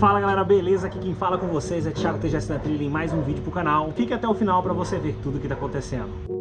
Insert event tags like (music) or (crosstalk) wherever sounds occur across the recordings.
Fala galera, beleza? Aqui quem fala com vocês é Thiago TGS da Trilha em mais um vídeo pro canal. Fique até o final para você ver tudo o que tá acontecendo.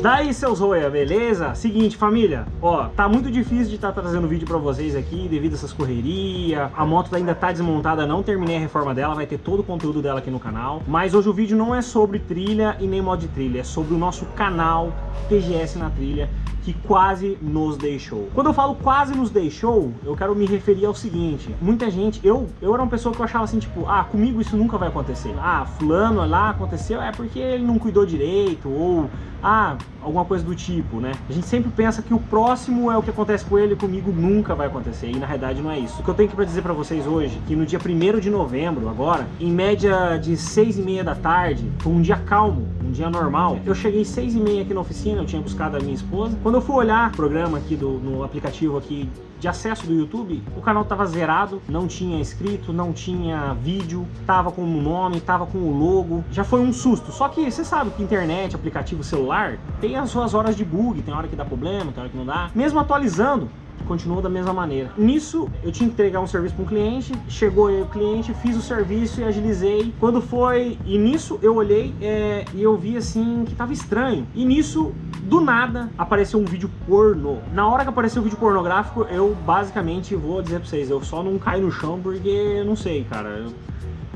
Daí seus roia, beleza? Seguinte família, ó, tá muito difícil de estar tá trazendo vídeo pra vocês aqui devido a essas correrias, a moto ainda tá desmontada, não terminei a reforma dela, vai ter todo o conteúdo dela aqui no canal, mas hoje o vídeo não é sobre trilha e nem mod de trilha, é sobre o nosso canal TGS na trilha, que quase nos deixou. Quando eu falo quase nos deixou, eu quero me referir ao seguinte, muita gente, eu, eu era uma pessoa que eu achava assim, tipo, ah, comigo isso nunca vai acontecer. Ah, fulano lá aconteceu, é porque ele não cuidou direito, ou ah, alguma coisa do tipo, né? A gente sempre pensa que o próximo é o que acontece com ele, comigo nunca vai acontecer, e na realidade não é isso. O que eu tenho que dizer pra vocês hoje, que no dia 1 de novembro, agora, em média de 6 e meia da tarde, foi um dia calmo, um dia normal. Eu cheguei 6 e meia aqui na oficina, eu tinha buscado a minha esposa. Quando eu fui olhar o programa aqui do, no aplicativo aqui de acesso do YouTube, o canal tava zerado, não tinha inscrito, não tinha vídeo, tava com o nome, tava com o logo, já foi um susto. Só que você sabe que internet, aplicativo celular, tem as suas horas de bug, tem hora que dá problema, tem hora que não dá. Mesmo atualizando, continua da mesma maneira. Nisso, eu tinha que entregar um serviço para um cliente, chegou o cliente, fiz o serviço e agilizei. Quando foi, e nisso eu olhei é, e eu vi assim que tava estranho. E nisso, do nada, apareceu um vídeo pornô. Na hora que apareceu o vídeo pornográfico, eu basicamente vou dizer para vocês, eu só não caí no chão porque eu não sei, cara. Eu,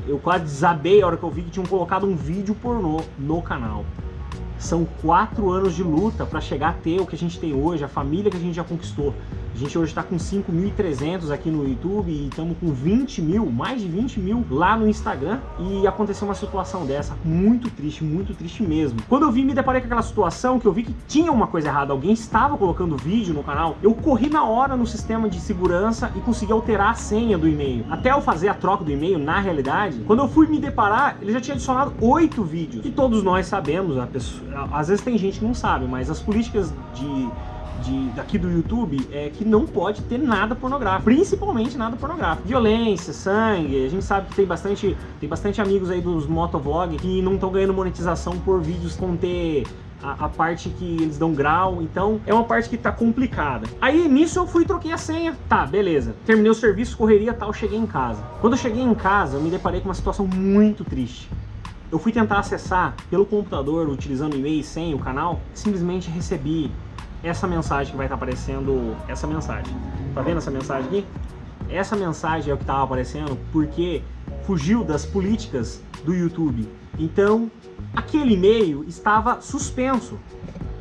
eu quase desabei a hora que eu vi que tinham colocado um vídeo pornô no canal. São quatro anos de luta para chegar a ter o que a gente tem hoje, a família que a gente já conquistou. A gente hoje está com 5.300 aqui no YouTube e estamos com 20 mil, mais de 20 mil lá no Instagram. E aconteceu uma situação dessa, muito triste, muito triste mesmo. Quando eu vi, me deparei com aquela situação que eu vi que tinha uma coisa errada, alguém estava colocando vídeo no canal, eu corri na hora no sistema de segurança e consegui alterar a senha do e-mail. Até eu fazer a troca do e-mail, na realidade, quando eu fui me deparar, ele já tinha adicionado oito vídeos. E todos nós sabemos, pessoa, às vezes tem gente que não sabe, mas as políticas de de, daqui do YouTube é que não pode ter nada pornográfico, principalmente nada pornográfico. Violência, sangue, a gente sabe que tem bastante, tem bastante amigos aí dos motovlog que não estão ganhando monetização por vídeos conter a, a, parte que eles dão grau, então é uma parte que tá complicada. Aí nisso eu fui troquei a senha, tá, beleza. Terminei o serviço, correria tal, cheguei em casa. Quando eu cheguei em casa, eu me deparei com uma situação muito triste. Eu fui tentar acessar pelo computador, utilizando e-mail e senha, o canal, simplesmente recebi essa mensagem que vai estar aparecendo, essa mensagem. Tá vendo essa mensagem aqui? Essa mensagem é o que estava aparecendo porque fugiu das políticas do YouTube. Então, aquele e-mail estava suspenso.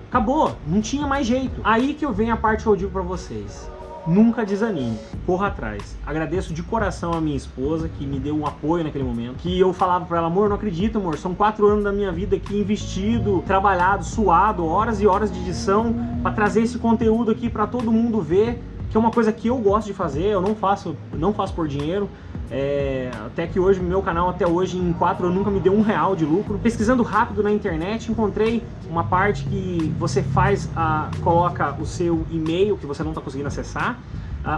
Acabou, não tinha mais jeito. Aí que eu venho a parte que eu digo para vocês. Nunca desanime, corra atrás. Agradeço de coração a minha esposa, que me deu um apoio naquele momento. Que eu falava pra ela, amor, não acredito, amor, são quatro anos da minha vida aqui investido, trabalhado, suado, horas e horas de edição, para trazer esse conteúdo aqui para todo mundo ver, que é uma coisa que eu gosto de fazer, eu não faço, não faço por dinheiro. É, até que hoje, meu canal até hoje em quatro eu nunca me deu um real de lucro. Pesquisando rápido na internet, encontrei uma parte que você faz, a, coloca o seu e-mail que você não está conseguindo acessar,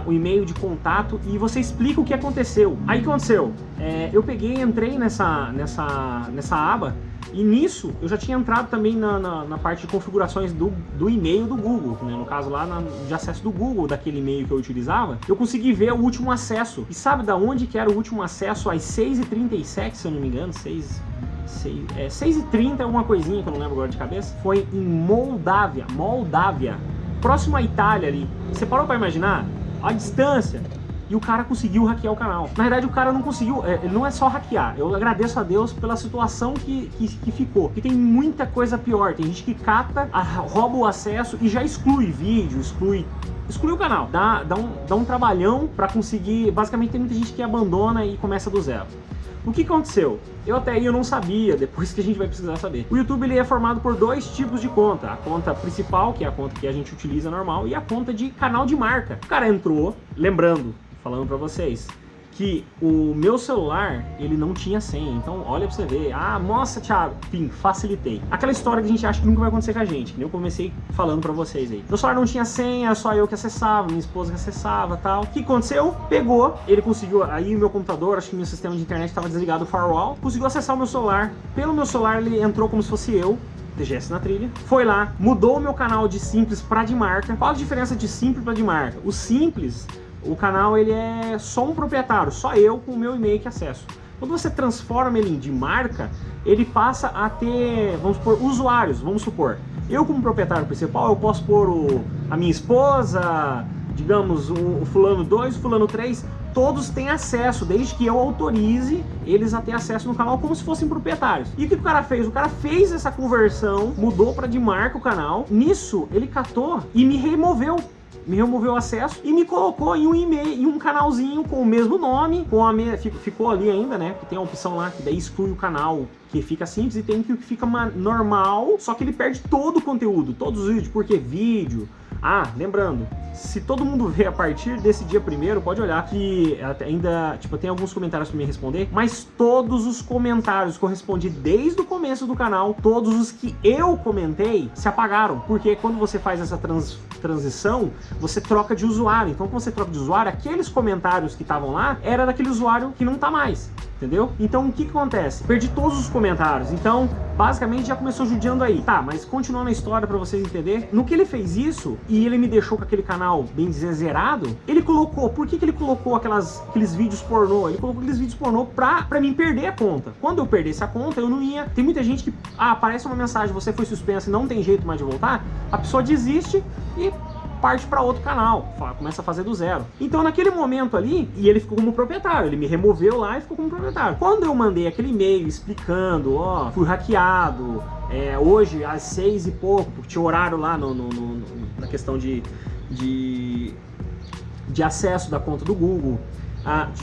o e-mail de contato e você explica o que aconteceu. Aí o que aconteceu? É, eu peguei entrei nessa, nessa, nessa aba e nisso, eu já tinha entrado também na, na, na parte de configurações do, do e-mail do Google, né? no caso lá na, de acesso do Google, daquele e-mail que eu utilizava, eu consegui ver o último acesso. E sabe da onde que era o último acesso às 6h37, se eu não me engano? 6... 6, é, 6h30 é uma coisinha que eu não lembro agora de cabeça. Foi em Moldávia, Moldávia, próximo à Itália ali. Você parou para imaginar a distância e o cara conseguiu hackear o canal. Na verdade, o cara não conseguiu, é, não é só hackear. Eu agradeço a Deus pela situação que, que, que ficou. E tem muita coisa pior. Tem gente que cata, a, rouba o acesso e já exclui vídeo, exclui exclui o canal, dá, dá, um, dá um trabalhão para conseguir, basicamente tem muita gente que abandona e começa do zero. O que aconteceu? Eu até aí eu não sabia, (laughs) depois que a gente vai precisar saber. O YouTube ele é formado por dois tipos de conta. A conta principal, que é a conta que a gente utiliza normal, e a conta de canal de marca. O cara entrou, lembrando, falando para vocês, que o meu celular, ele não tinha senha. Então, olha pra você ver. Ah, nossa, Thiago. Enfim, facilitei. Aquela história que a gente acha que nunca vai acontecer com a gente, que nem eu comecei falando pra vocês aí. Meu celular não tinha senha, só eu que acessava, minha esposa que acessava tal. O que aconteceu? Pegou, ele conseguiu, aí o meu computador, acho que meu sistema de internet estava desligado o firewall, conseguiu acessar o meu celular. Pelo meu celular, ele entrou como se fosse eu, TGS na trilha, foi lá, mudou o meu canal de simples para de marca. Qual a diferença de simples para de marca? O simples o canal ele é só um proprietário, só eu com o meu e-mail que acesso. Quando você transforma ele de marca, ele passa a ter, vamos supor, usuários, vamos supor. Eu como proprietário principal, eu posso pôr o, a minha esposa, digamos, o, o fulano 2, o fulano 3, todos têm acesso, desde que eu autorize eles a ter acesso no canal como se fossem proprietários. E o que o cara fez? O cara fez essa conversão, mudou para de marca o canal, nisso ele catou e me removeu me removeu o acesso e me colocou em um e-mail, em um canalzinho com o mesmo nome, com a me... ficou ali ainda, né? Que tem a opção lá que daí exclui o canal que fica simples e tem que fica normal, só que ele perde todo o conteúdo, todos os vídeos, porque vídeo. Ah, lembrando, se todo mundo (laughs) vê a partir desse dia primeiro, pode olhar que ainda, tipo, tem alguns comentários para me responder, mas todos os comentários que eu respondi desde o começo do canal, todos os que eu comentei, se apagaram, porque quando você faz essa trans, transição, você troca de usuário, então quando você troca de usuário, aqueles comentários que estavam lá, era daquele usuário que não tá mais entendeu? Então o que, que acontece? Perdi todos os comentários, então basicamente já começou judiando aí. Tá, mas continuando a história pra vocês entenderem, no que ele fez isso, e ele me deixou com aquele canal bem zerado, ele colocou, por que, que ele colocou aquelas, aqueles vídeos pornô? Ele colocou aqueles vídeos pornô pra, pra mim perder a conta. Quando eu perdesse a conta, eu não ia... Tem muita gente que, ah, aparece uma mensagem, você foi suspenso e não tem jeito mais de voltar, a pessoa desiste e parte para outro canal, começa a fazer do zero. Então naquele momento ali, e ele ficou como proprietário, ele me removeu lá e ficou como proprietário. Quando eu mandei aquele e-mail explicando, ó, fui hackeado, é, hoje às seis e pouco, porque tinha horário lá no, no, no, na questão de, de, de acesso da conta do Google,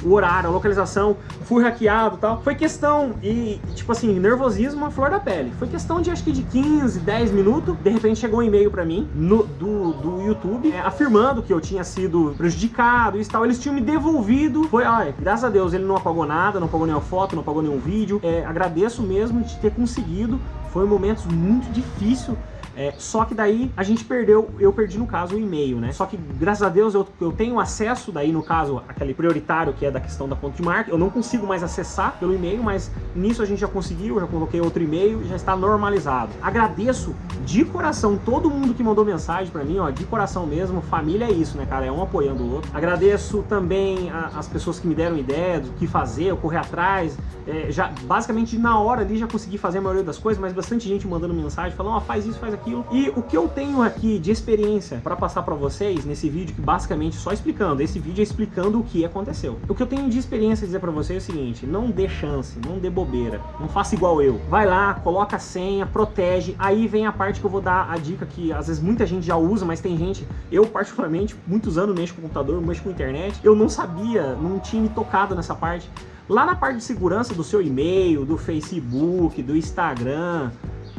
o horário, a localização, fui hackeado e tal. Foi questão, e tipo assim, nervosismo a flor da pele. Foi questão de acho que de 15, 10 minutos, de repente chegou um e-mail pra mim no, do, do YouTube, é, afirmando que eu tinha sido prejudicado e tal. Eles tinham me devolvido, foi, ai, graças a Deus ele não apagou nada, não apagou nenhuma foto, não apagou nenhum vídeo. É, agradeço mesmo de ter conseguido, foi um momento muito difícil é, só que daí a gente perdeu, eu perdi no caso o e-mail, né? Só que graças a Deus eu, eu tenho acesso daí no caso, aquele prioritário que é da questão da conta de marca, eu não consigo mais acessar pelo e-mail, mas nisso a gente já conseguiu, já coloquei outro e-mail e já está normalizado. Agradeço de coração todo mundo que mandou mensagem pra mim, ó, de coração mesmo, família é isso, né, cara? É um apoiando o outro. Agradeço também a, as pessoas que me deram ideia do que fazer, eu correr atrás, é, já basicamente na hora ali já consegui fazer a maioria das coisas, mas bastante gente mandando mensagem, falando, ó, faz isso, faz aquilo aquilo. E o que eu tenho aqui de experiência para passar para vocês nesse vídeo, que basicamente só explicando, esse vídeo é explicando o que aconteceu. O que eu tenho de experiência dizer para vocês é o seguinte, não dê chance, não dê bobeira, não faça igual eu. Vai lá, coloca a senha, protege, aí vem a parte que eu vou dar a dica que às vezes muita gente já usa, mas tem gente, eu particularmente, muitos anos mexo com computador, mexo com internet, eu não sabia, não tinha me tocado nessa parte. Lá na parte de segurança do seu e-mail, do Facebook, do Instagram,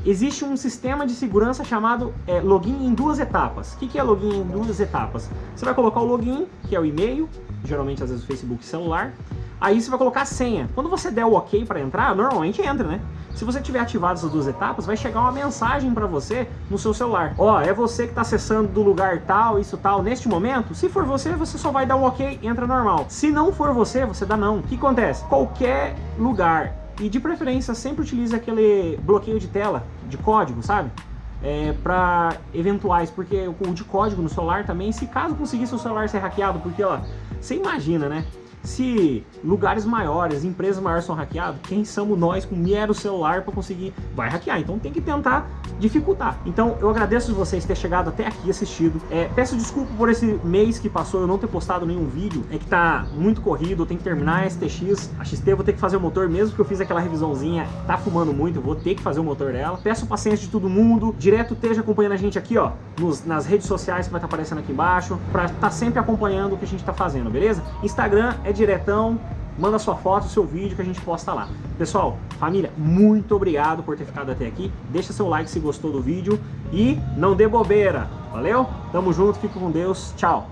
existe um sistema de segurança chamado é, login em duas etapas. O que, que é login em duas etapas? Você vai colocar o login, que é o e-mail, geralmente às vezes o Facebook celular, aí você vai colocar a senha. Quando você der o ok para entrar, normalmente entra, né? Se você tiver ativado essas duas etapas, vai chegar uma mensagem para você no seu celular. Ó, oh, é você que está acessando do lugar tal, isso tal, neste momento. Se for você, você só vai dar um ok, entra normal. Se não for você, você dá não. O que acontece? Qualquer lugar e de preferência sempre utilize aquele bloqueio de tela, de código, sabe? É, para eventuais, porque o de código no celular também, se caso conseguisse o celular ser hackeado, porque ó, você imagina, né? Se lugares maiores, empresas maiores são hackeados, quem somos nós com mero celular para conseguir? Vai hackear, então tem que tentar dificultar. Então eu agradeço vocês ter chegado até aqui assistido. É, peço desculpa por esse mês que passou eu não ter postado nenhum vídeo. É que tá muito corrido, eu tenho que terminar a STX. A XT vou ter que fazer o motor, mesmo que eu fiz aquela revisãozinha, tá fumando muito, eu vou ter que fazer o motor dela. Peço paciência de todo mundo. Direto esteja acompanhando a gente aqui, ó, nos, nas redes sociais que vai estar tá aparecendo aqui embaixo, para estar tá sempre acompanhando o que a gente tá fazendo, beleza? Instagram é diretão, manda sua foto, seu vídeo que a gente posta lá. Pessoal, família, muito obrigado por ter ficado até aqui. Deixa seu like se gostou do vídeo e não dê bobeira. Valeu? Tamo junto, fique com Deus. Tchau.